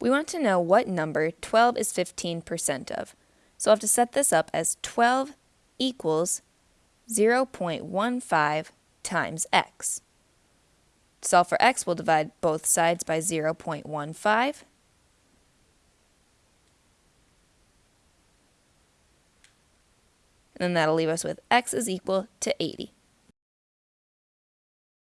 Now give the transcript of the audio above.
We want to know what number 12 is 15% of. So I'll have to set this up as 12 equals 0.15 times x. Solve for x, we'll divide both sides by 0.15. And then that'll leave us with x is equal to 80.